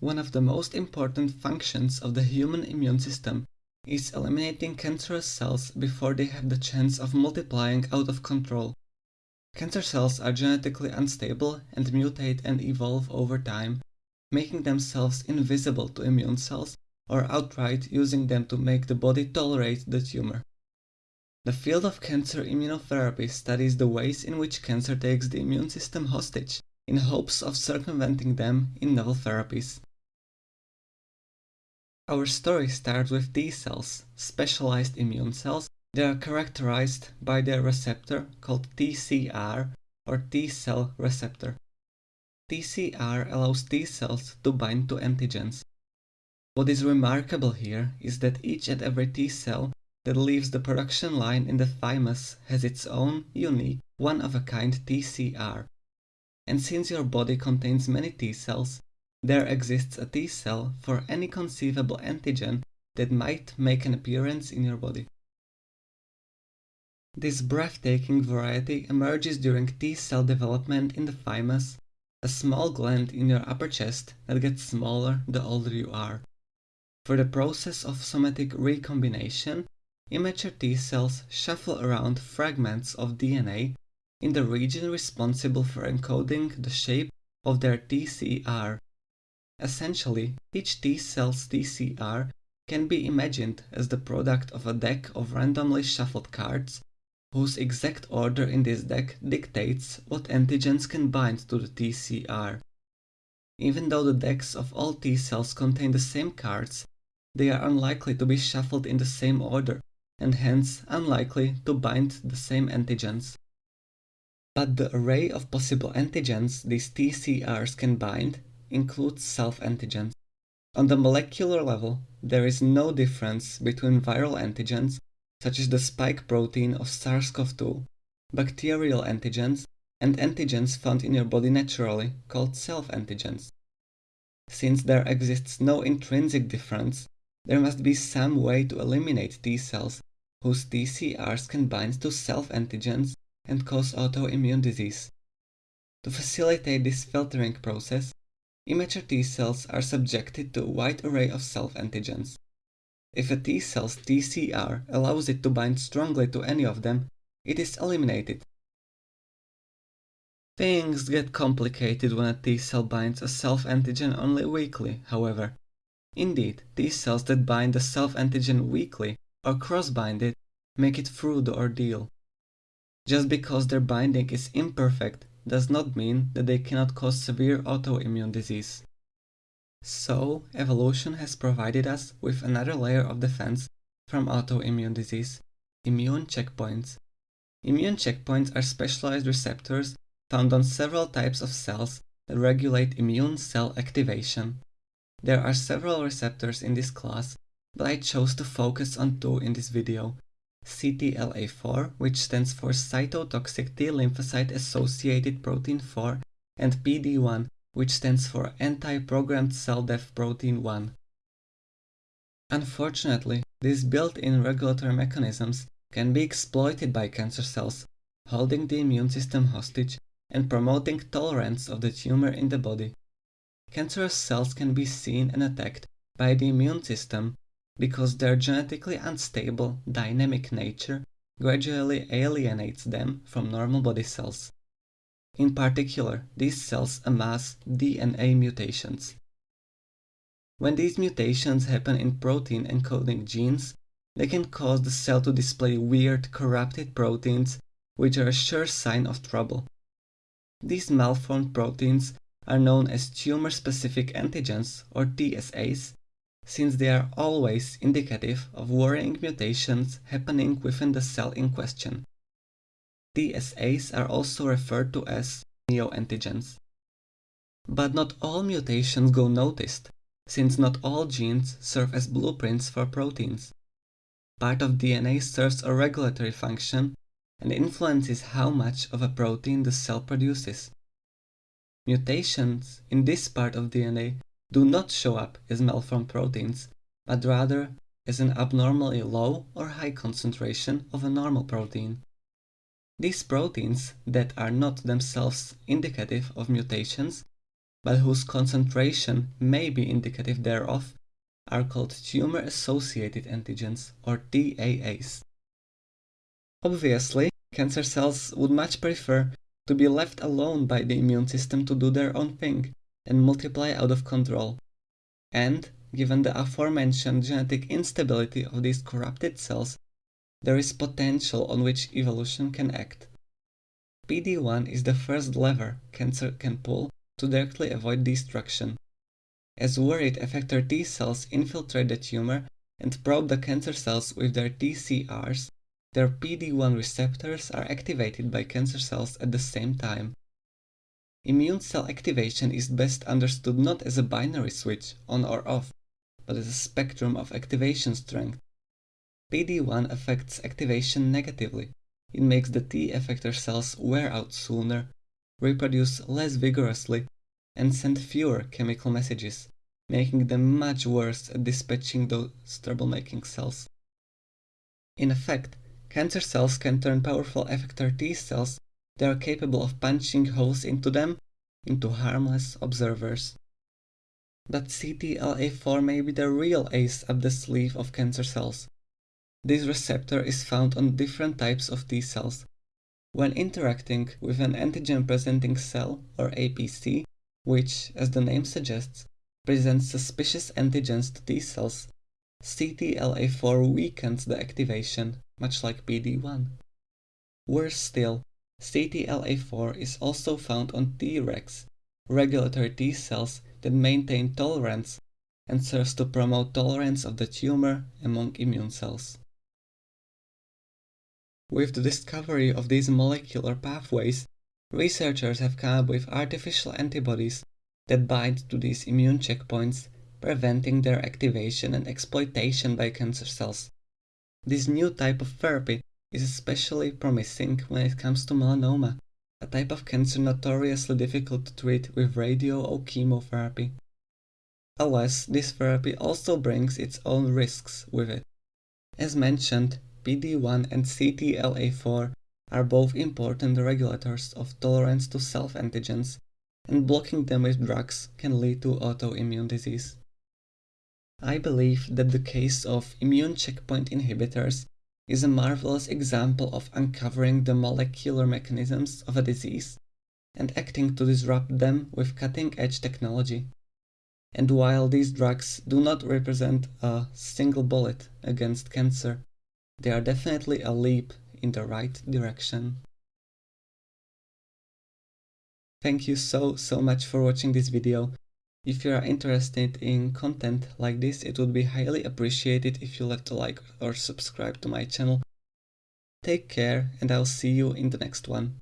One of the most important functions of the human immune system is eliminating cancerous cells before they have the chance of multiplying out of control. Cancer cells are genetically unstable and mutate and evolve over time, making themselves invisible to immune cells or outright using them to make the body tolerate the tumor. The field of cancer immunotherapy studies the ways in which cancer takes the immune system hostage in hopes of circumventing them in novel therapies. Our story starts with T cells, specialized immune cells. They are characterized by their receptor called TCR or T cell receptor. TCR allows T cells to bind to antigens. What is remarkable here is that each and every T cell that leaves the production line in the thymus has its own unique, one-of-a-kind TCR. And since your body contains many T cells, there exists a T cell for any conceivable antigen that might make an appearance in your body. This breathtaking variety emerges during T cell development in the thymus, a small gland in your upper chest that gets smaller the older you are. For the process of somatic recombination, immature T cells shuffle around fragments of DNA in the region responsible for encoding the shape of their TCR. Essentially, each T cell's TCR can be imagined as the product of a deck of randomly shuffled cards, whose exact order in this deck dictates what antigens can bind to the TCR. Even though the decks of all T cells contain the same cards, they are unlikely to be shuffled in the same order, and hence unlikely to bind the same antigens. But the array of possible antigens these TCRs can bind includes self-antigens. On the molecular level, there is no difference between viral antigens, such as the spike protein of SARS-CoV-2, bacterial antigens, and antigens found in your body naturally, called self-antigens. Since there exists no intrinsic difference, there must be some way to eliminate T cells whose TCRs can bind to self-antigens and cause autoimmune disease. To facilitate this filtering process, immature T cells are subjected to a wide array of self-antigens. If a T cell's TCR allows it to bind strongly to any of them, it is eliminated. Things get complicated when a T cell binds a self-antigen only weakly, however. Indeed, T cells that bind the self-antigen weakly or cross-bind it make it through the ordeal. Just because their binding is imperfect does not mean that they cannot cause severe autoimmune disease. So, evolution has provided us with another layer of defense from autoimmune disease, immune checkpoints. Immune checkpoints are specialized receptors found on several types of cells that regulate immune cell activation. There are several receptors in this class, but I chose to focus on two in this video, CTLA4, which stands for cytotoxic T lymphocyte associated protein 4, and PD1, which stands for anti-programmed cell death protein 1. Unfortunately, these built-in regulatory mechanisms can be exploited by cancer cells, holding the immune system hostage and promoting tolerance of the tumor in the body. Cancerous cells can be seen and attacked by the immune system because their genetically unstable, dynamic nature gradually alienates them from normal body cells. In particular, these cells amass DNA mutations. When these mutations happen in protein encoding genes, they can cause the cell to display weird, corrupted proteins, which are a sure sign of trouble. These malformed proteins are known as tumor-specific antigens, or TSAs, since they are always indicative of worrying mutations happening within the cell in question. TSAs are also referred to as neoantigens. But not all mutations go noticed, since not all genes serve as blueprints for proteins. Part of DNA serves a regulatory function and influences how much of a protein the cell produces. Mutations in this part of DNA do not show up as malformed proteins, but rather as an abnormally low or high concentration of a normal protein. These proteins that are not themselves indicative of mutations but whose concentration may be indicative thereof, are called tumor-associated antigens, or TAAs. Obviously, cancer cells would much prefer to be left alone by the immune system to do their own thing and multiply out of control. And, given the aforementioned genetic instability of these corrupted cells, there is potential on which evolution can act. PD-1 is the first lever cancer can pull to directly avoid destruction. As worried effector T cells infiltrate the tumor and probe the cancer cells with their TCRs, their PD-1 receptors are activated by cancer cells at the same time. Immune cell activation is best understood not as a binary switch, on or off, but as a spectrum of activation strength. PD-1 affects activation negatively. It makes the T effector cells wear out sooner, reproduce less vigorously, and send fewer chemical messages, making them much worse at dispatching those troublemaking cells. In effect, Cancer cells can turn powerful effector T cells that are capable of punching holes into them into harmless observers. But CTLA4 may be the real ace up the sleeve of cancer cells. This receptor is found on different types of T cells. When interacting with an antigen-presenting cell, or APC, which, as the name suggests, presents suspicious antigens to T cells, CTLA4 weakens the activation much like PD-1. Worse still, CTLA4 is also found on Tregs, regulatory T cells that maintain tolerance and serves to promote tolerance of the tumor among immune cells. With the discovery of these molecular pathways, researchers have come up with artificial antibodies that bind to these immune checkpoints, preventing their activation and exploitation by cancer cells. This new type of therapy is especially promising when it comes to melanoma, a type of cancer notoriously difficult to treat with radio or chemotherapy. Alas, this therapy also brings its own risks with it. As mentioned, PD-1 and CTLA4 are both important regulators of tolerance to self-antigens, and blocking them with drugs can lead to autoimmune disease. I believe that the case of immune checkpoint inhibitors is a marvelous example of uncovering the molecular mechanisms of a disease and acting to disrupt them with cutting-edge technology. And while these drugs do not represent a single bullet against cancer, they are definitely a leap in the right direction. Thank you so, so much for watching this video. If you are interested in content like this, it would be highly appreciated if you left a like or subscribe to my channel. Take care and I'll see you in the next one.